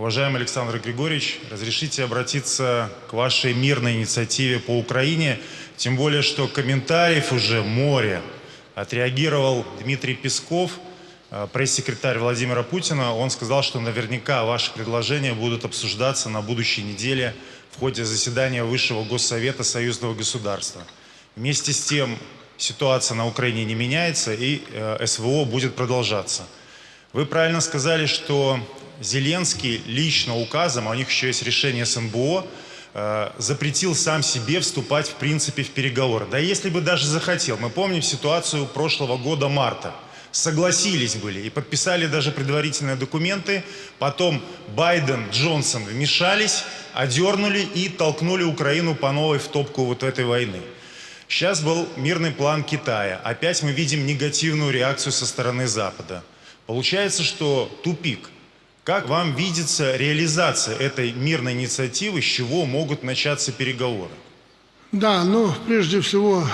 Уважаемый Александр Григорьевич, разрешите обратиться к вашей мирной инициативе по Украине, тем более, что комментариев уже море. Отреагировал Дмитрий Песков, э, пресс-секретарь Владимира Путина. Он сказал, что наверняка ваши предложения будут обсуждаться на будущей неделе в ходе заседания Высшего Госсовета Союзного государства. Вместе с тем ситуация на Украине не меняется и э, СВО будет продолжаться. Вы правильно сказали, что Зеленский лично указом, а у них еще есть решение СНБО, э, запретил сам себе вступать в принципе в переговоры. Да если бы даже захотел. Мы помним ситуацию прошлого года марта. Согласились были и подписали даже предварительные документы. Потом Байден, Джонсон вмешались, одернули и толкнули Украину по новой в топку вот этой войны. Сейчас был мирный план Китая. Опять мы видим негативную реакцию со стороны Запада. Получается, что тупик – как вам видится реализация этой мирной инициативы, с чего могут начаться переговоры? Да, но прежде всего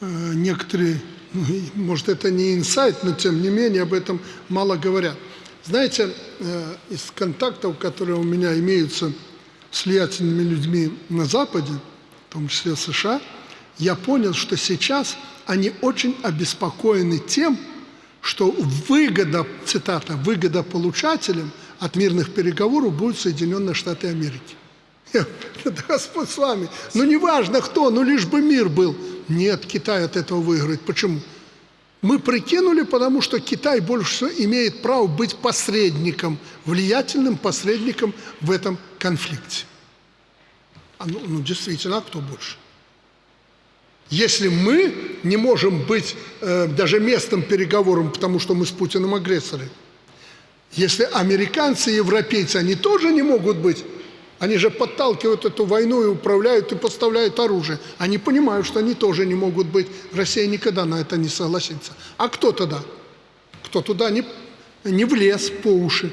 э, некоторые, ну, может это не инсайт, но тем не менее об этом мало говорят. Знаете, э, из контактов, которые у меня имеются с влиятельными людьми на Западе, в том числе США, я понял, что сейчас они очень обеспокоены тем, что выгода, цитата, выгода получателем от мирных переговоров будут Соединенные Штаты Америки. Да Господь с вами. Ну, неважно кто, ну, лишь бы мир был. Нет, Китай от этого выиграет. Почему? Мы прикинули, потому что Китай больше имеет право быть посредником, влиятельным посредником в этом конфликте. А ну, ну действительно, а кто больше? Если мы не можем быть э, даже местом переговоров, потому что мы с Путиным агрессоры, если американцы и европейцы, они тоже не могут быть, они же подталкивают эту войну и управляют и поставляют оружие. Они понимают, что они тоже не могут быть. Россия никогда на это не согласится. А кто тогда? Кто туда не, не влез по уши?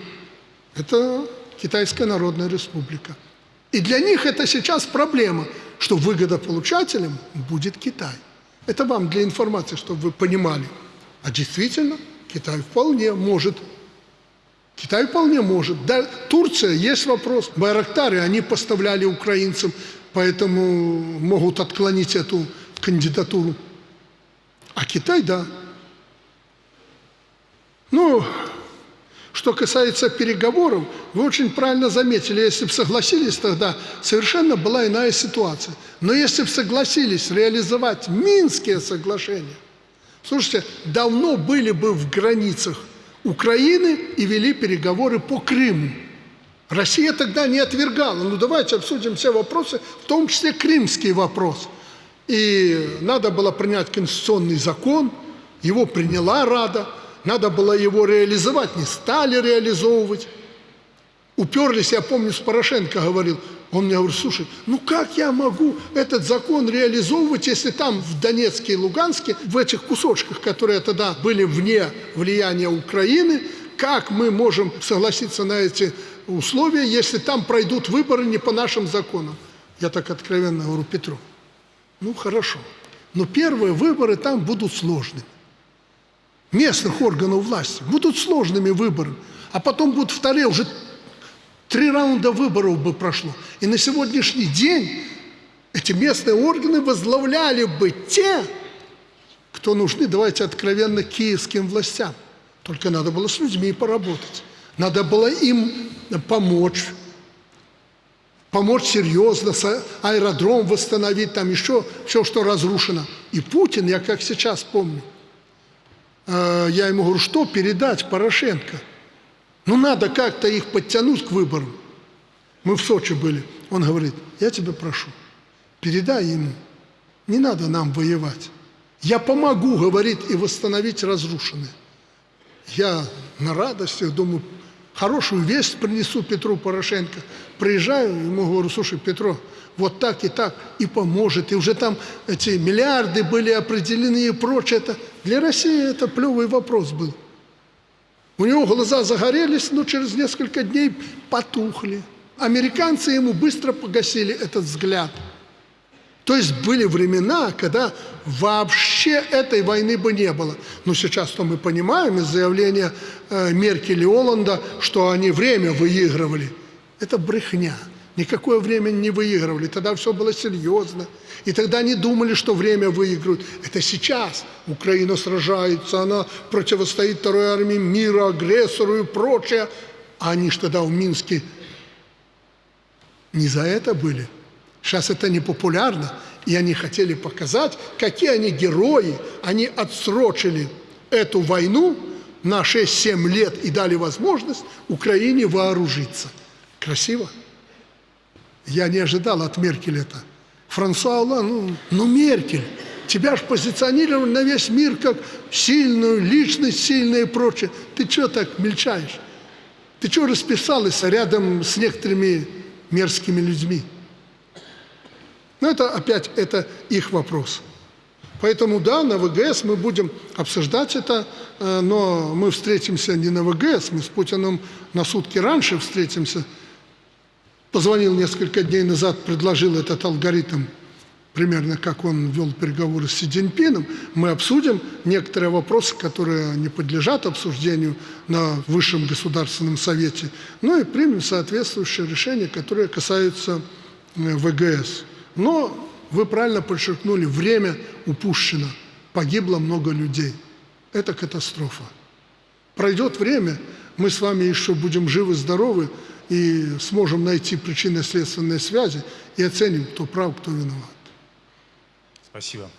Это Китайская Народная Республика. И для них это сейчас проблема – что выгодополучателем будет Китай. Это вам для информации, чтобы вы понимали. А действительно, Китай вполне может. Китай вполне может. Да, Турция, есть вопрос. Байрактары, они поставляли украинцам, поэтому могут отклонить эту кандидатуру. А Китай, да. Ну, что касается переговоров, вы очень правильно заметили, если бы согласились тогда, совершенно была иная ситуация. Но если бы согласились реализовать Минские соглашения, слушайте, давно были бы в границах Украины и вели переговоры по Крыму. Россия тогда не отвергала. Ну давайте обсудим все вопросы, в том числе крымский вопрос. И надо было принять конституционный закон, его приняла Рада – надо было его реализовать, не стали реализовывать. Уперлись, я помню, с Порошенко говорил, он мне говорит, слушай, ну как я могу этот закон реализовывать, если там в Донецке и Луганске, в этих кусочках, которые тогда были вне влияния Украины, как мы можем согласиться на эти условия, если там пройдут выборы не по нашим законам? Я так откровенно говорю Петру, ну хорошо, но первые выборы там будут сложными местных органов власти. Будут сложными выборы. А потом будут вторые, уже три раунда выборов бы прошло. И на сегодняшний день эти местные органы возглавляли бы те, кто нужны, давайте откровенно, киевским властям. Только надо было с людьми поработать. Надо было им помочь. Помочь серьезно, аэродром восстановить, там еще все, что разрушено. И Путин, я как сейчас помню, я ему говорю, что передать Порошенко? Ну, надо как-то их подтянуть к выборам. Мы в Сочи были. Он говорит, я тебя прошу, передай ему, не надо нам воевать. Я помогу, говорит, и восстановить разрушенное. Я на радостях думаю, хорошую весть принесу Петру Порошенко. Приезжаю, ему говорю, слушай, Петро, вот так и так, и поможет. И уже там эти миллиарды были определены и прочее. Это, для России это плевый вопрос был. У него глаза загорелись, но через несколько дней потухли. Американцы ему быстро погасили этот взгляд. То есть были времена, когда вообще этой войны бы не было. Но сейчас-то мы понимаем из заявления э, Меркель и Оланда, что они время выигрывали. Это брехня. Никакое время не выигрывали. Тогда все было серьезно. И тогда они думали, что время выиграют. Это сейчас. Украина сражается, она противостоит второй армии мира, агрессору и прочее. А они ж тогда в Минске не за это были. Сейчас это не популярно, и они хотели показать, какие они герои. Они отсрочили эту войну на 6-7 лет и дали возможность Украине вооружиться. Красиво? Я не ожидал от Меркель это. Франсуа Олланд, ну, ну Меркель, тебя же позиционировали на весь мир как сильную личность, сильная и прочее. Ты что так мельчаешь? Ты что расписалась рядом с некоторыми мерзкими людьми? Но это опять это их вопрос. Поэтому да, на ВГС мы будем обсуждать это, э, но мы встретимся не на ВГС, мы с Путиным на сутки раньше встретимся. Позвонил несколько дней назад, предложил этот алгоритм, примерно как он вел переговоры с Си Цзиньпином. Мы обсудим некоторые вопросы, которые не подлежат обсуждению на Высшем Государственном Совете, ну и примем соответствующее решение, которое касается э, ВГС. Но вы правильно подчеркнули, время упущено, погибло много людей. Это катастрофа. Пройдет время, мы с вами еще будем живы-здоровы и сможем найти причинно-следственные связи и оценим, кто прав, кто виноват. Спасибо.